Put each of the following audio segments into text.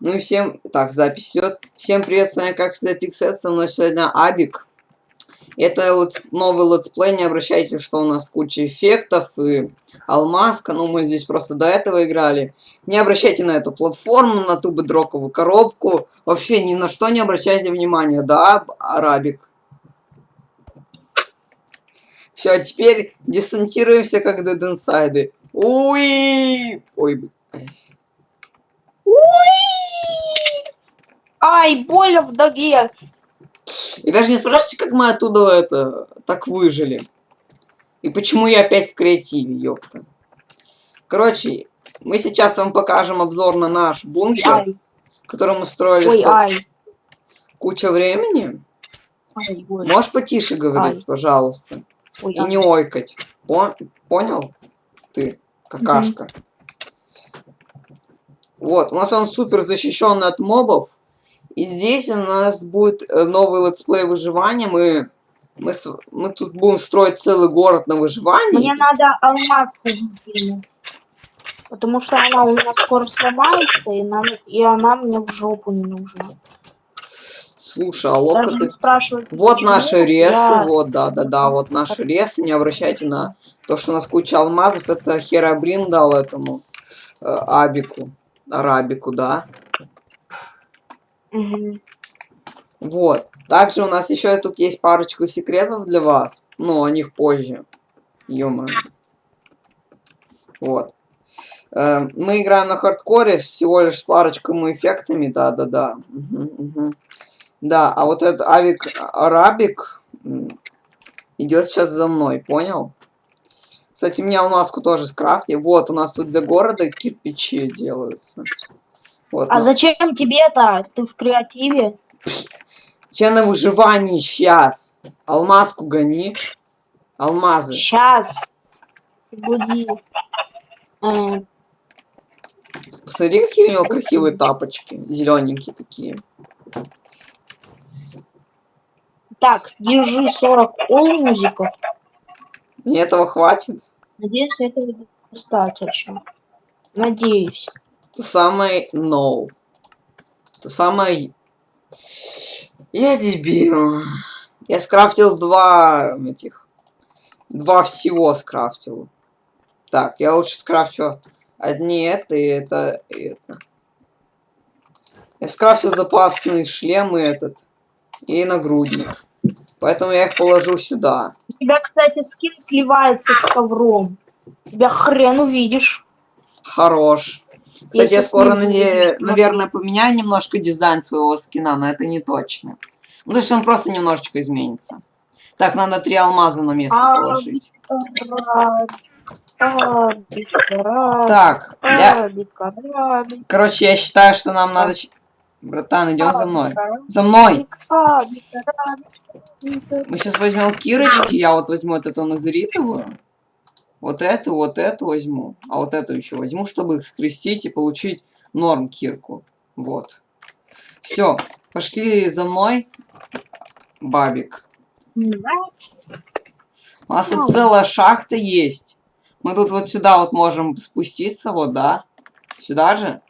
Ну и всем... Так, запись идет. Всем привет, с вами как всегда Пиксет, со мной сегодня Абик. Это летс... новый летсплей, не обращайте, что у нас куча эффектов и алмазка, ну мы здесь просто до этого играли. Не обращайте на эту платформу, на ту бедроковую коробку, вообще ни на что не обращайте внимания, да, Арабик? Все, а теперь десантируемся как Inside. Уи! Ой, Ай, больно в ноге. И даже не спрашивайте, как мы оттуда это так выжили. И почему я опять в креативе, ёпта. Короче, мы сейчас вам покажем обзор на наш бункер, Ай, который мы строили ой, ай. куча времени. Ай, ой, Можешь потише говорить, Ай. пожалуйста? ой, И ай. не ойкать. Пон- Понял? Ты, какашка. Вот, у нас он супер защищен от мобов. И здесь у нас будет э, новый летсплей выживания. Мы, мы, мы тут будем строить целый город на выживании. Мне надо алмазку закинуть. Потому что она у меня скоро сломается, и, нам, и она мне в жопу не нужна. Слушай, а ловко ты... Вот наши ресы, я- вот, да-да-да, вот наши ресы. Не обращайте на то, что у нас куча алмазов. Это Херабрин дал этому э, Абику. Арабику, да. Мгм. Вот. Также у нас еще тут есть парочку секретов для вас. Ну, о них позже. ё Вот. Э, мы играем на хардкоре всего лишь с парочкой эффектами. Да-да-да. Мгм, мгм. Да, а вот этот Авик Арабик идет сейчас за мной, понял? Кстати, мне алмазку тоже скрафти. Вот, у нас тут для города кирпичи делаются. Вот, А ну, зачем тебе это? Ты в креативе? Я на выживании сейчас. Алмазку гони. Алмазы. Сейчас. Буди. Э, Посмотри, какие у него красивые тапочки. Зелененькие такие. Так, держи 40 олмузиков. Мне этого хватит. Надеюсь, этого достаточно. Надеюсь. То самое no. То самое... Я дебил. Я скрафтил два этих... Два всего скрафтил. Так, я лучше скрафчу одни это и это и это. Я скрафтил запасный шлем и этот. И нагрудник. Поэтому я их положу сюда. У тебя, кстати, скин сливается с ковром. Тебя хрен увидишь. Хорош. Кстати, я щас скоро, наде- наверное, поменяю немножко дизайн своего скина, но это не точно. Ну, то есть он просто немножечко изменится. Так, надо три алмаза на место А, положить. Так, я... Короче, я считаю, что нам надо... Братан, идем за мной. За мной! арабик. Мы сейчас возьмем кирочки, я вот возьму вот эту назаритовую. Вот эту, вот эту возьму. А вот эту еще возьму, чтобы их скрестить и получить норм кирку. Вот. Все, пошли за мной, бабик. У нас тут целая шахта есть. Мы тут вот сюда вот можем спуститься, вот, да? Сюда же?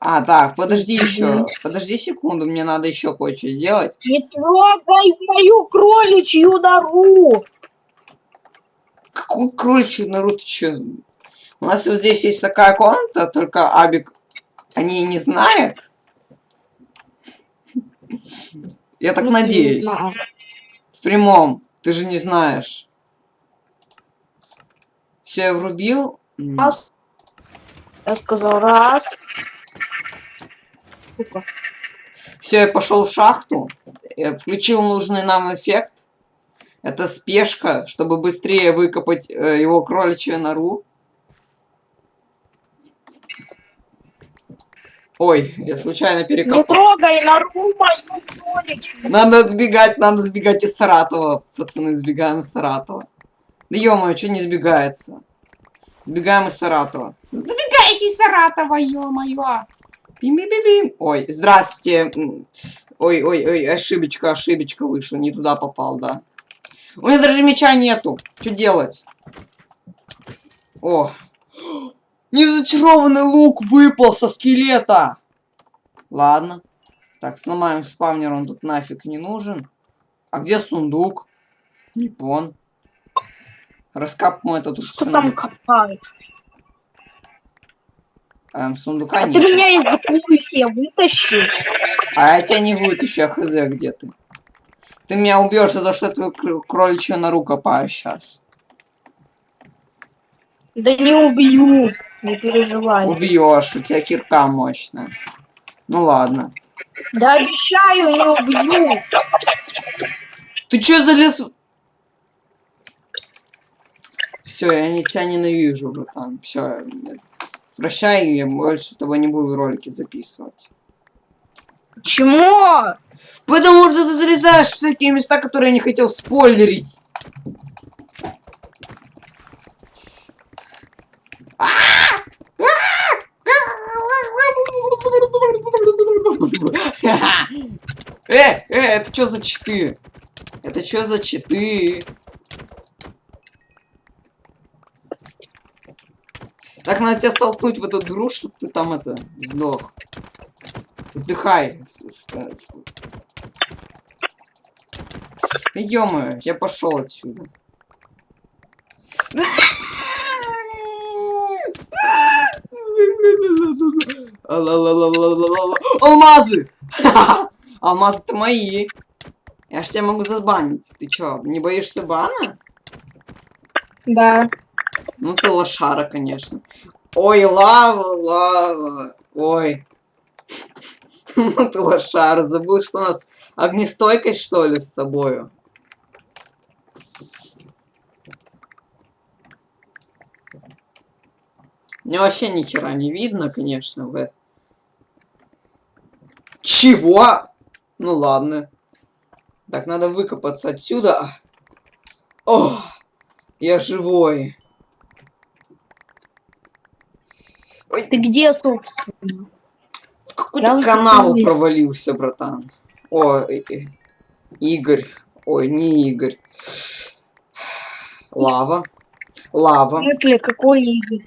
А, так, подожди еще. Подожди секунду, мне надо еще кое-что сделать. Не трогай мою кроличью нору! Какую кроличью нору ты чё? У нас вот здесь есть такая комната, только Абик о ней не знает. Я так Не надеюсь. В прямом. Ты же не знаешь. Все, я врубил. Раз. Я сказал раз. Все, я пошел в шахту. Я включил нужный нам эффект. Это спешка, чтобы быстрее выкопать э, его кроличью нору. Ой, я случайно Не перекопал. трогай нору мою кроличью! Надо сбегать, надо сбегать из Саратова. Пацаны, сбегаем из Саратова. Да ё-моё, что не сбегается? Сбегаем из Саратова. Сбегайся из Саратова, ё-моё. Бим-бим-бим. Ой, здрасте. М, Ой, ой, ой, ошибочка, ошибочка вышла. Не туда попал, да. У меня даже меча нету. Что делать? О. Незачарованный лук выпал со скелета! Ладно. Так, сломаем спавнер, он тут нафиг не нужен. А где сундук? Не пон. Раскапываем это тут Что там копают? Эм, сундука А нет. ты меня из закулисья вытащи. А я тебя не вытащу, я хз, где ты. Ты меня убьешь за то, что я твою кроличью нору копаю сейчас. Да не убью. Не переживай. Убьешь, у тебя кирка мощная. Ну ладно. Да обещаю, не убью. Ты чё залез? Все, я не, тебя ненавижу, братан. Все. Прощай, я больше с тобой не буду ролики записывать. Почему? Потому что ты залезаешь в всякие места, которые я не хотел спойлерить. Э, э, это что за читы? Это что за читы? Так надо тебя столкнуть в эту дыру, чтобы ты там это сдох. Вздыхай. ё я пошел отсюда. Алмазы! Алмазы-то мои. Я ж тебя могу забанить. Ты чё, не боишься бана? Да. Ну ты лошара, конечно. Ой, лава, лава. Ой. Ну ты лошара. Забыл, что у нас огнестойкость, что ли, с тобою? Мне вообще ни хера не видно, конечно, в. Чего? Ну ладно. Так, надо выкопаться отсюда. О, я живой. Ты где, собственно? В какую-то канаву здесь. провалился, братан. Ой, э, Игорь. Ой, не Игорь. Лава. В Лава. смысле, какой Игорь?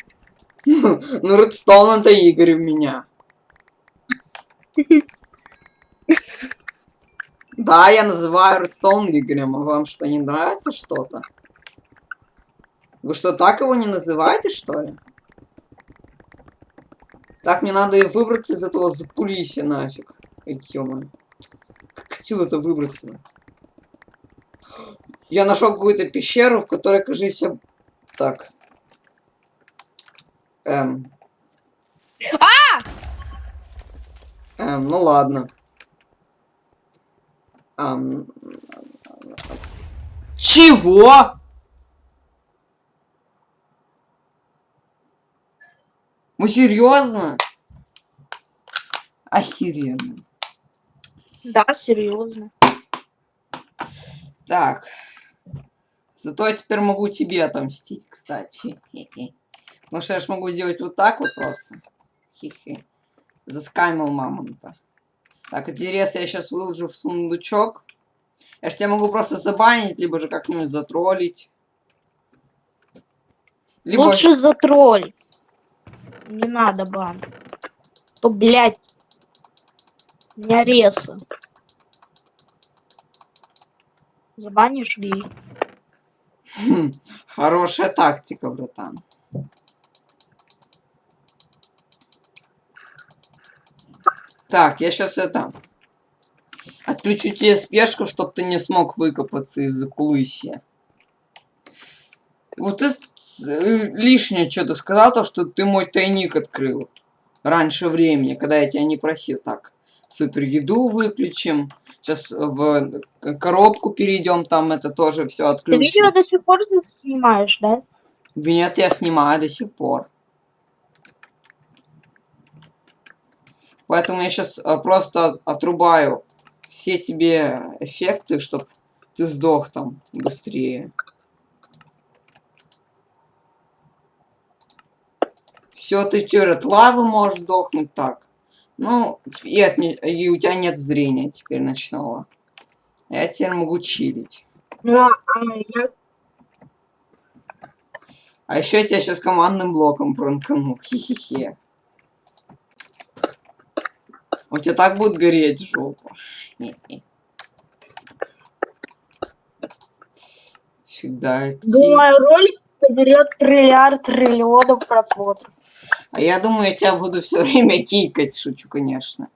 Ну, Редстоун это Игорь у меня. Да, я называю Редстоун Игорем. А вам что, не нравится что-то? Вы что, так его не называете, что ли? Так, мне надо выбраться из этого закулисья нафиг. Ё Как отсюда-то выбраться? Я нашел какую-то пещеру, в которой, кажется... Так. Эм. Эм, ну ладно. Ам, Чего? Мы серьезно? Охеренно. Да, серьезно. Так. Зато я теперь могу тебе отомстить, кстати. Хе-хе. Потому что я ж могу сделать вот так вот просто. Хе-хе. Заскамил мамонта. Так, интерес я сейчас выложу в сундучок. Я ж тебя могу просто забанить, либо же как-нибудь затроллить. Либо... Лучше за тролль. Не надо бан. То, блядь, не ареса. Забанишь. Хм, Хорошая тактика, братан. Так, я сейчас это... Отключу тебе спешку, чтобы ты не смог выкопаться из-за кулысья. Вот ты э, лишнее что-то сказал, то, что ты мой тайник открыл. Раньше времени, когда я тебя не просил. Так, супер еду выключим. Сейчас в коробку перейдем, там это тоже все Ты отключим. видео до сих пор снимаешь, да? Нет, я снимаю до сих пор. Поэтому я сейчас просто отрубаю все тебе эффекты, чтобы ты сдох там быстрее. Все, ты теперь от лавы можешь сдохнуть так. Ну, и, от и у тебя нет зрения теперь ночного. Я теперь могу чилить. Ну, а я... А еще я тебя сейчас командным блоком пранкану. Хе-хе-хе. У тебя так будет гореть жопа. Всегда. Думаю, ролик соберет триллиард триллионов просмотров. А я думаю, я тебя буду все время кикать. Шучу, конечно.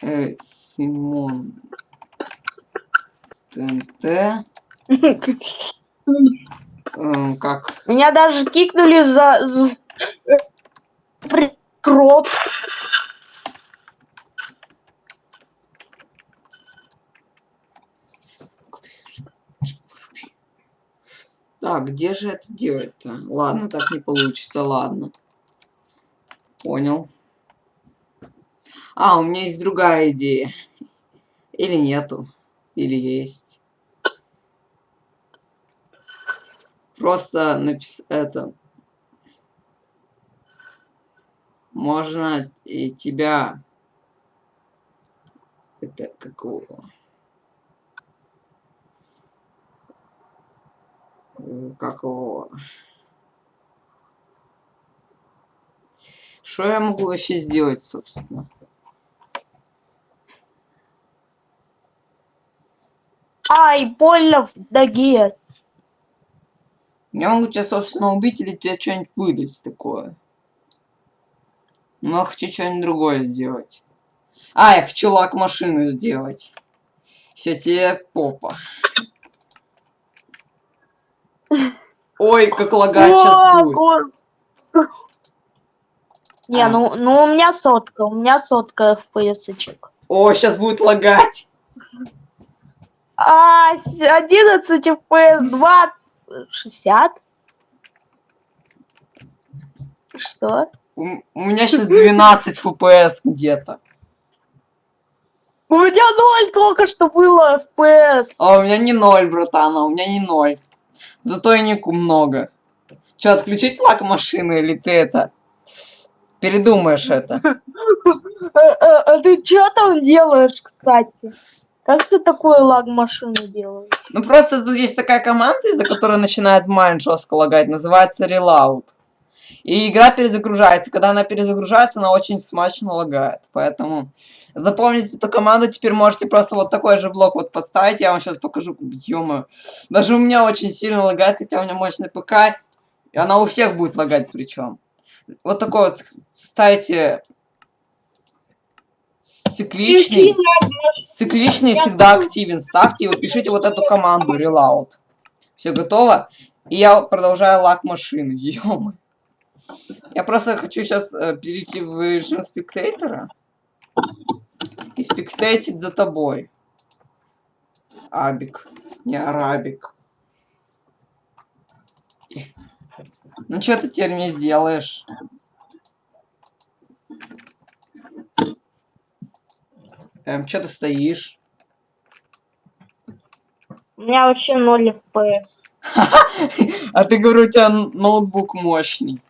Э, Симон. ТНТ. Эм, как? Меня даже кикнули за... за... Кроп. Так, где же это делать-то? Ладно, так не получится, ладно. Понял. А, у меня есть другая идея. Или нету. Или есть. Просто напис... это... Можно и тебя... Это какого? Как его... Что я могу вообще сделать, собственно? Ай, больно в ноге. Я могу тебя, собственно, убить или тебе что-нибудь выдать такое. Но я хочу что-нибудь другое сделать. А, я хочу лак машину сделать. Все тебе попа. Ой, как лагать сейчас будет. Не, А. ну, ну у меня сотка, у меня сотка FPS. -очек. О, сейчас будет лагать. А, с- 11 FPS, 20, 60. Что? У, у меня сейчас 12 FPS где-то. У меня ноль только что было FPS. А у меня не ноль, братан, а у меня не ноль. Зато и нику много. Че, отключить лак машины или ты это? Передумаешь это? А, а- а ты что там делаешь, кстати? Как ты такой лаг машины делаешь? Ну просто тут есть такая команда, из-за которой начинает майн жестко лагать, называется Reload. И игра перезагружается. Когда она перезагружается, она очень смачно лагает. Поэтому запомните эту команду. Теперь можете просто вот такой же блок вот подставить. Я вам сейчас покажу. ё Даже у меня очень сильно лагает, хотя у меня мощный ПК. И она у всех будет лагать причем. Вот такой вот ставите цикличный. Цикличный всегда активен. Ставьте и вот пишите вот эту команду reload. Все готово. И я продолжаю лак машины. ё Я просто хочу сейчас перейти в режим спектатора. И спектейтить за тобой. Абик. Не арабик. Ну что ты теперь мне сделаешь? Эм, что ты стоишь? У меня вообще 0 FPS. А ты говорю, у тебя ноутбук мощный.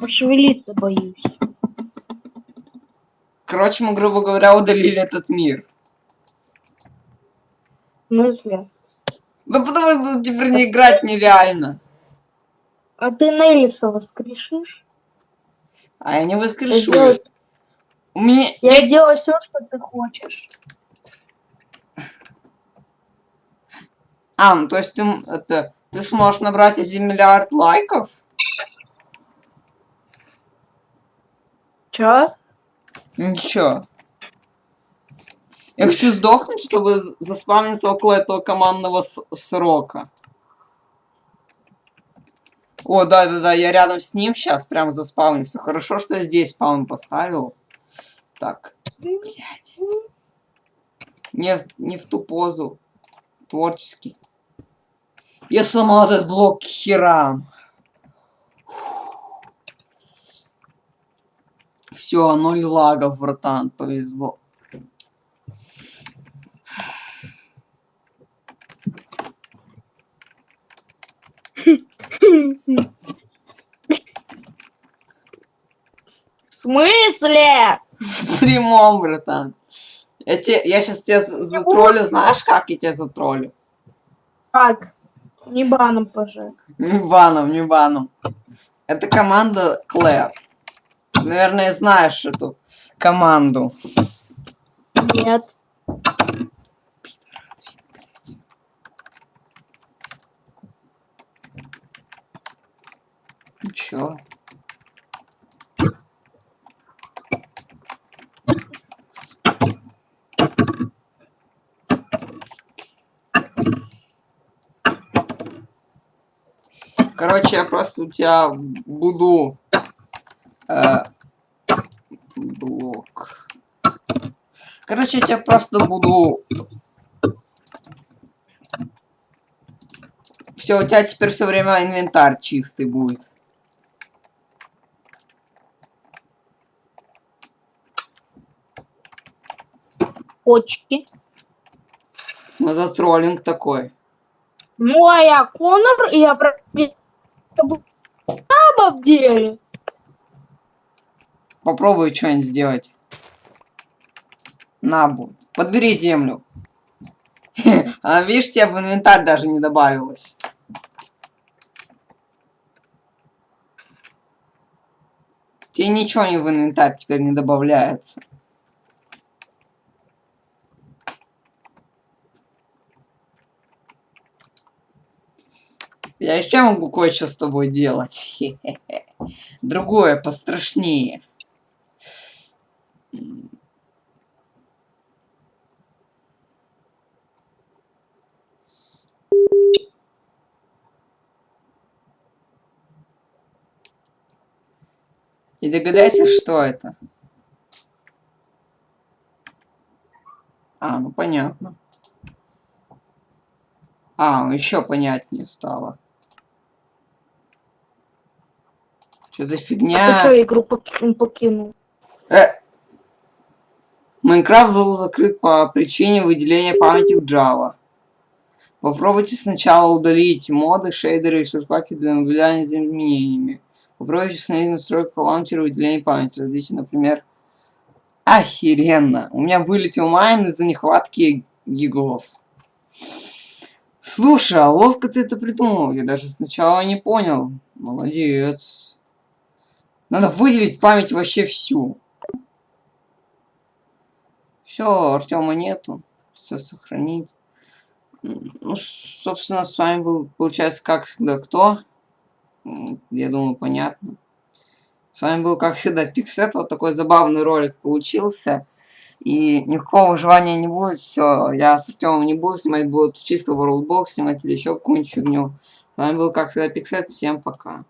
Пошевелиться боюсь. Короче, мы, грубо говоря, удалили этот мир. В смысле? Ну потому что теперь не играть нереально. А ты Неллиса воскрешишь? А я не Я воскрешу. её. У меня... я сделаю все, что ты хочешь. А, ну то есть ты, это, ты сможешь набрать один миллиард лайков? Чё? Ничего. Я хочу сдохнуть, чтобы заспавниться около этого командного срока. О, да-да-да, я рядом с ним сейчас прям заспавнился. Хорошо, что я здесь спаун поставил. Так, блядь. Не, в- не в ту позу. Творческий. Я сломал этот блок херам. Все, ноль лагов, братан, повезло. В смысле? В прямом, братан. Я, те, я сейчас тебя за- затроллю, знаешь, как я тебя затроллю? Так, не баном пожалуй. Не баном, не баном. Это команда Клэр. Наверное, знаешь эту команду. Нет. Чё? Короче, я просто у тебя буду... э, блок. Я тебя просто буду... Все, у тебя теперь все время инвентарь чистый будет. Почки. Ну, это троллинг такой. Ну, а я Конор, и я про... На самом деле. Попробуй что-нибудь сделать. На, бу. Подбери землю. А видишь, тебе в инвентарь даже не добавилось. Тебе ничего не в инвентарь теперь не добавляется. Я еще могу кое-что с тобой делать. Другое, пострашнее. И догадайся, что это. А, ну понятно. А, еще понятнее стало. Что за Ты фигня? что, игру поки- покинул? Э! Майнкрафт был закрыт по причине выделения памяти в Java. Попробуйте сначала удалить моды, шейдеры и шерпаки для наблюдания за изменениями. Попробуйте установить настройку лаунчера выделения памяти. Различия, например... Охеренно! У меня вылетел майн из-за нехватки гигов. Слушай, а ловко ты это придумал. Я даже сначала не понял. Молодец. Надо выделить память вообще всю. Все, Артема нету. Все сохранить. Ну, собственно, с вами был, получается, как всегда, кто? Я думаю, понятно. С вами был, как всегда, Пиксет. Вот такой забавный ролик получился. И никакого желания не будет. Все, я с Артемом не буду снимать, буду чисто World Box снимать или еще какую-нибудь фигню. С вами был, как всегда, Пиксет. Всем пока.